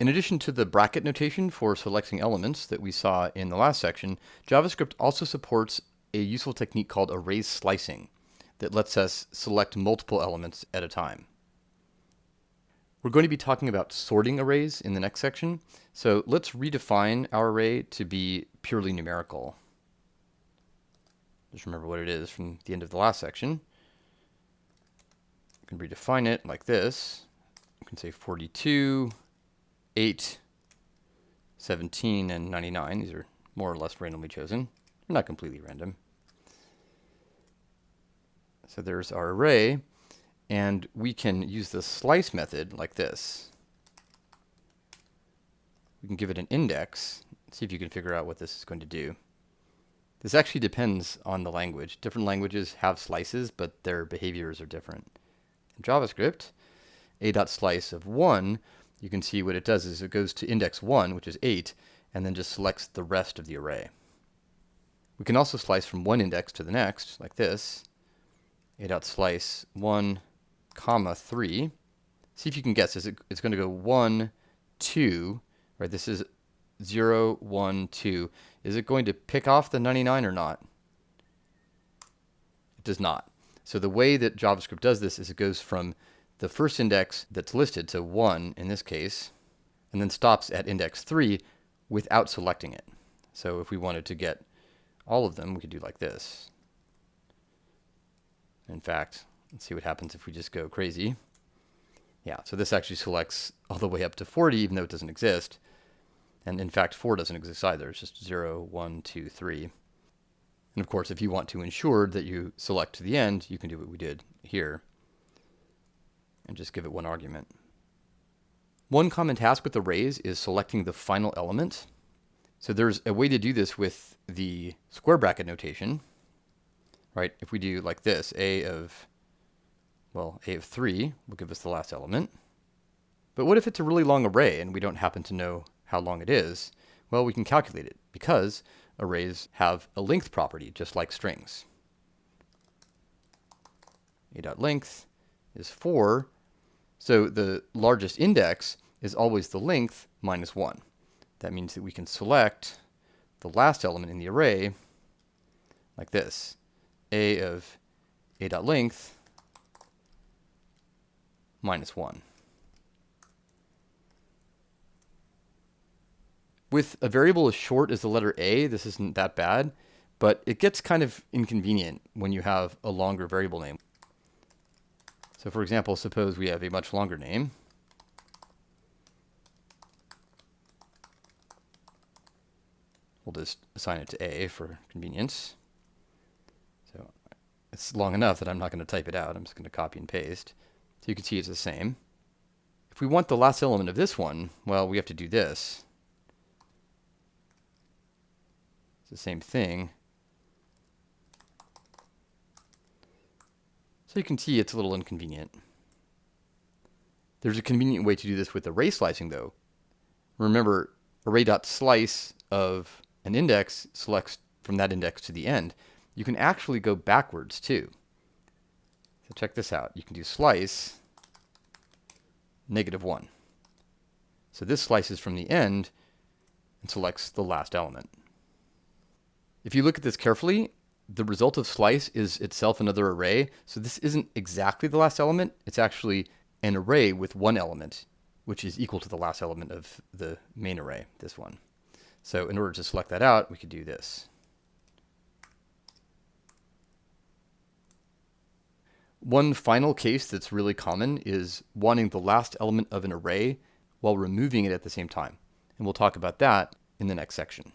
In addition to the bracket notation for selecting elements that we saw in the last section, JavaScript also supports a useful technique called array slicing that lets us select multiple elements at a time. We're going to be talking about sorting arrays in the next section, so let's redefine our array to be purely numerical. Just remember what it is from the end of the last section. You can redefine it like this. You can say 42, 8, 17, and 99. These are more or less randomly chosen. They're not completely random. So there's our array, and we can use the slice method like this. We can give it an index, see if you can figure out what this is going to do. This actually depends on the language. Different languages have slices, but their behaviors are different. In JavaScript, a.slice of 1 you can see what it does is it goes to index 1, which is 8, and then just selects the rest of the array. We can also slice from one index to the next, like this. a dot slice 1, comma 3. See if you can guess. Is it, it's going to go 1, 2, right? This is 0, 1, 2. Is it going to pick off the 99 or not? It does not. So the way that JavaScript does this is it goes from the first index that's listed, so 1 in this case, and then stops at index 3 without selecting it. So if we wanted to get all of them, we could do like this. In fact, let's see what happens if we just go crazy. Yeah, so this actually selects all the way up to 40, even though it doesn't exist. And in fact, 4 doesn't exist either. It's just 0, 1, 2, 3. And of course, if you want to ensure that you select to the end, you can do what we did here and just give it one argument. One common task with arrays is selecting the final element. So there's a way to do this with the square bracket notation, right? If we do like this, a of, well, a of 3 will give us the last element. But what if it's a really long array and we don't happen to know how long it is? Well, we can calculate it because arrays have a length property, just like strings. a.length is 4, so the largest index is always the length minus 1. That means that we can select the last element in the array like this. a of a dot length minus 1. With a variable as short as the letter a, this isn't that bad, but it gets kind of inconvenient when you have a longer variable name. So for example, suppose we have a much longer name. We'll just assign it to A for convenience. So it's long enough that I'm not going to type it out. I'm just going to copy and paste. So you can see it's the same. If we want the last element of this one, well, we have to do this. It's the same thing. You can see it's a little inconvenient. There's a convenient way to do this with array slicing though. Remember, array.slice of an index selects from that index to the end. You can actually go backwards too. So check this out. You can do slice negative 1. So this slices from the end and selects the last element. If you look at this carefully, the result of slice is itself another array. So this isn't exactly the last element. It's actually an array with one element, which is equal to the last element of the main array, this one. So in order to select that out, we could do this. One final case that's really common is wanting the last element of an array while removing it at the same time. And we'll talk about that in the next section.